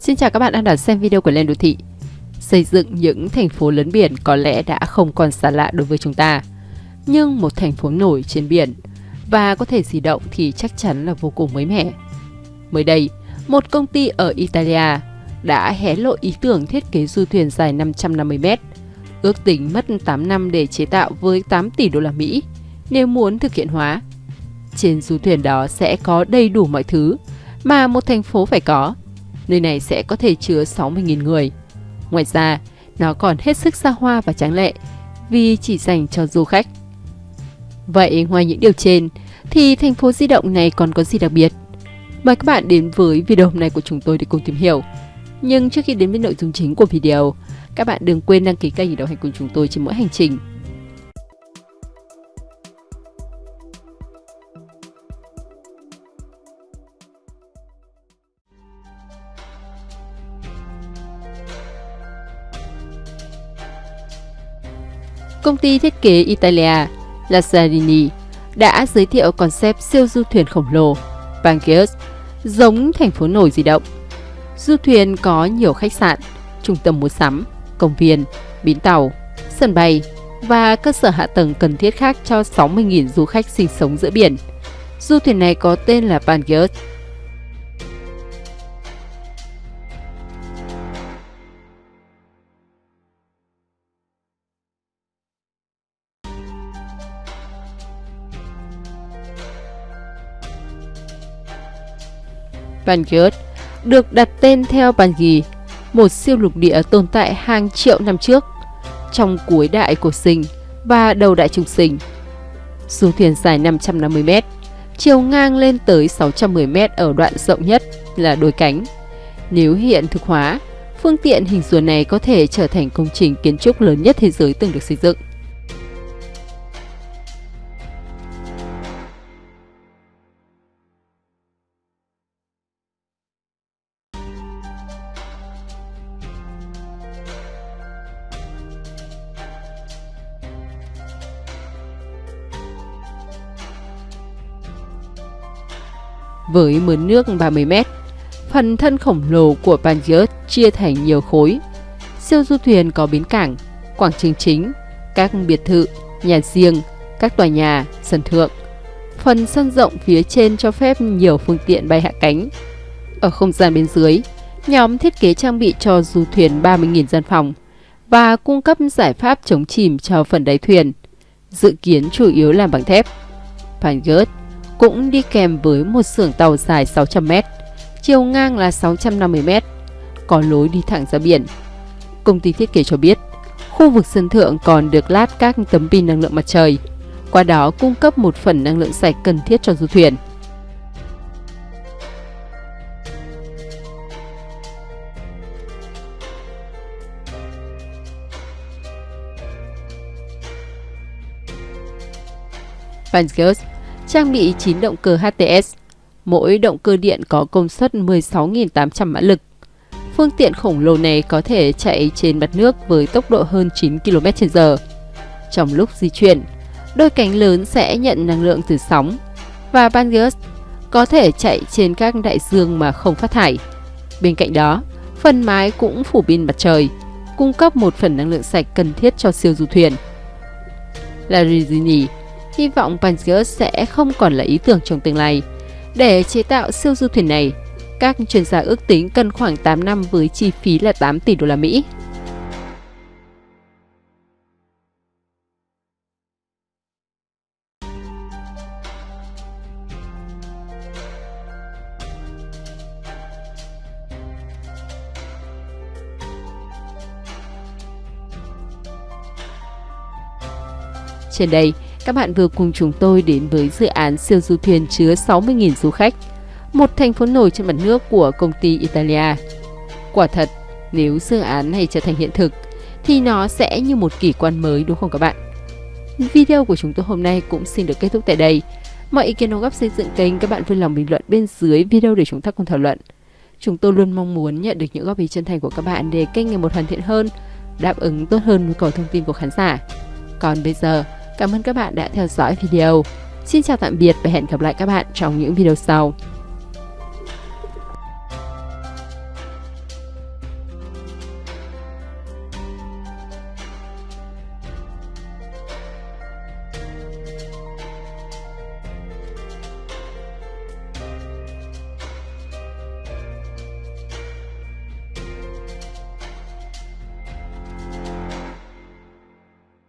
Xin chào các bạn đang đón xem video của Lên Đô Thị. Xây dựng những thành phố lớn biển có lẽ đã không còn xa lạ đối với chúng ta. Nhưng một thành phố nổi trên biển và có thể di động thì chắc chắn là vô cùng mới mẻ. Mới đây, một công ty ở Italia đã hé lộ ý tưởng thiết kế du thuyền dài 550 m ước tính mất 8 năm để chế tạo với 8 tỷ đô la Mỹ nếu muốn thực hiện hóa. Trên du thuyền đó sẽ có đầy đủ mọi thứ mà một thành phố phải có. Nơi này sẽ có thể chứa 60.000 người. Ngoài ra, nó còn hết sức xa hoa và tráng lệ vì chỉ dành cho du khách. Vậy ngoài những điều trên thì thành phố di động này còn có gì đặc biệt? Mời các bạn đến với video hôm nay của chúng tôi để cùng tìm hiểu. Nhưng trước khi đến với nội dung chính của video, các bạn đừng quên đăng ký kênh để đồng hành cùng chúng tôi trên mỗi hành trình. Công ty thiết kế Italia Lazzarini đã giới thiệu concept siêu du thuyền khổng lồ Pangeus giống thành phố nổi di động. Du thuyền có nhiều khách sạn, trung tâm mua sắm, công viên, bến tàu, sân bay và cơ sở hạ tầng cần thiết khác cho 60.000 du khách sinh sống giữa biển. Du thuyền này có tên là Pangeus Vanguard, được đặt tên theo Bangi, một siêu lục địa tồn tại hàng triệu năm trước, trong cuối đại cổ sinh và đầu đại trung sinh. Du thuyền dài 550 m, chiều ngang lên tới 610 m ở đoạn rộng nhất là đôi cánh. Nếu hiện thực hóa, phương tiện hình rùa này có thể trở thành công trình kiến trúc lớn nhất thế giới từng được xây dựng. Với mớn nước 30 m. Phần thân khổng lồ của Pangaeus chia thành nhiều khối. Siêu du thuyền có bến cảng, quảng trường chính, các biệt thự, nhà riêng, các tòa nhà, sân thượng. Phần sân rộng phía trên cho phép nhiều phương tiện bay hạ cánh. Ở không gian bên dưới, nhóm thiết kế trang bị cho du thuyền 30.000 gian phòng và cung cấp giải pháp chống chìm cho phần đáy thuyền, dự kiến chủ yếu làm bằng thép. Pangaeus cũng đi kèm với một xưởng tàu dài 600m, chiều ngang là 650m, có lối đi thẳng ra biển. Công ty thiết kế cho biết, khu vực sân thượng còn được lát các tấm pin năng lượng mặt trời, qua đó cung cấp một phần năng lượng sạch cần thiết cho du thuyền. Vangeus trang bị 9 động cơ HTS. Mỗi động cơ điện có công suất 16.800 mã lực. Phương tiện khổng lồ này có thể chạy trên mặt nước với tốc độ hơn 9 km/h. Trong lúc di chuyển, đôi cánh lớn sẽ nhận năng lượng từ sóng và Bangus có thể chạy trên các đại dương mà không phát thải. Bên cạnh đó, phần mái cũng phủ pin mặt trời, cung cấp một phần năng lượng sạch cần thiết cho siêu du thuyền. Larizini hy vọng Pangeus sẽ không còn là ý tưởng trong tương lai. Để chế tạo siêu du thuyền này, các chuyên gia ước tính cần khoảng 8 năm với chi phí là 8 tỷ đô la Mỹ. Trên đây, các bạn vừa cùng chúng tôi đến với dự án siêu du thuyền chứa 60.000 du khách, một thành phố nổi trên mặt nước của công ty Italia. Quả thật, nếu dự án này trở thành hiện thực, thì nó sẽ như một kỳ quan mới đúng không các bạn? Video của chúng tôi hôm nay cũng xin được kết thúc tại đây. Mọi ý kiến đóng góp xây dựng kênh các bạn vui lòng bình luận bên dưới video để chúng ta cùng thảo luận. Chúng tôi luôn mong muốn nhận được những góp ý chân thành của các bạn để kênh ngày một hoàn thiện hơn, đáp ứng tốt hơn nhu cầu thông tin của khán giả. Còn bây giờ, Cảm ơn các bạn đã theo dõi video. Xin chào tạm biệt và hẹn gặp lại các bạn trong những video sau.